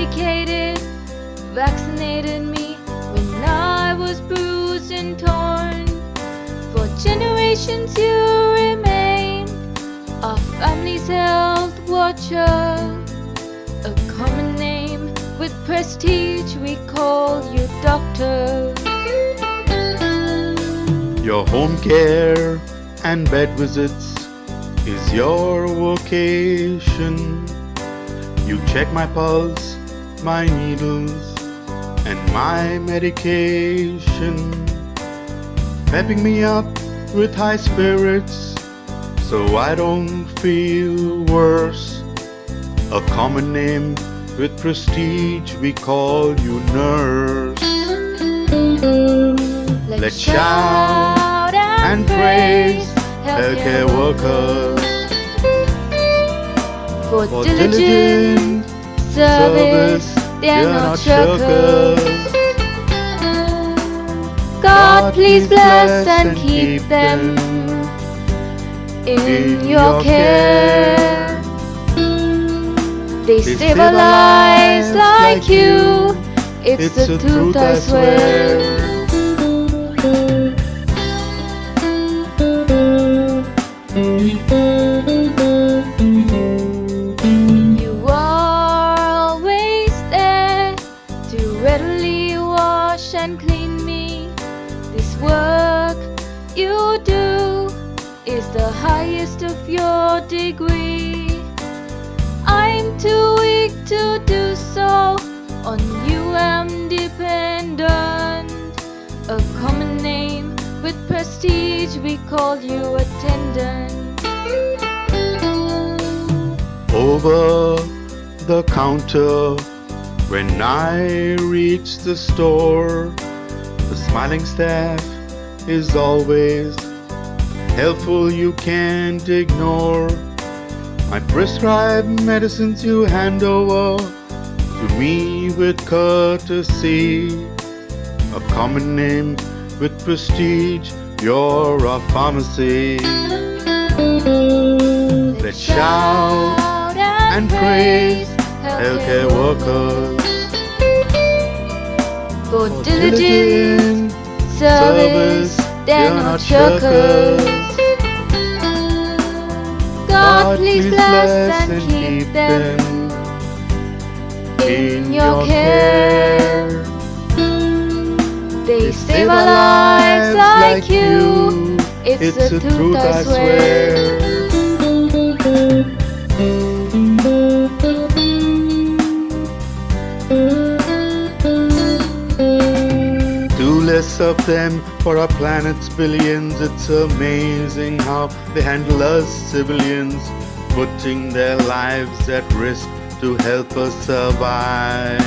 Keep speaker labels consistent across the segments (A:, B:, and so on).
A: medicated, vaccinated me when I was bruised and torn. For generations you remain a family's health watcher, a common name with prestige, we call you doctor.
B: Your home care and bed visits is your vocation. You check my pulse, my needles, and my medication. Pepping me up with high spirits so I don't feel worse. A common name with prestige, we call you nurse. Let's shout and praise healthcare workers
A: for
B: for
A: diligent
B: diligent
A: service. They're not shirkers. God, please bless and keep them in your care. They stabilize like you. It's the truth, I swear. You are always there to readily wash and clean me. This work you do is the highest of your degree. Too weak to do so, on you I'm dependent. A common name with prestige, we call you attendant.
B: over the counter when I reach the store. The smiling staff is always helpful, you can't ignore. My prescribe medicines you hand over to me with courtesy. A common name with prestige, you're a pharmacy. Let's shout and praise healthcare workers
A: for
B: for
A: diligent service. They're not shirkers. God, please bless and keep them in your care. They save our lives like you. It's the truth, I swear.
B: Two less of them for our planet's billions. It's amazing how they handle us civilians, putting their lives at risk to help us survive.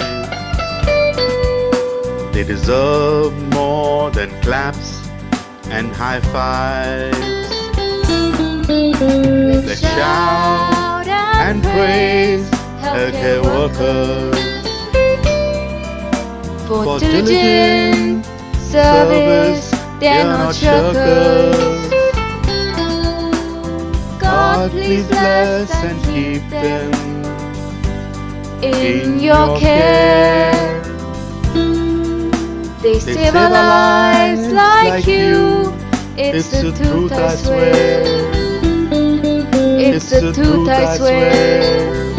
B: They deserve more than claps and high fives. Let's shout and praise healthcare workers for
A: diligent service. They're not shirkers. God, please bless and keep them in your care. They save our lives like you. It's the truth, I swear. It's the truth, I swear.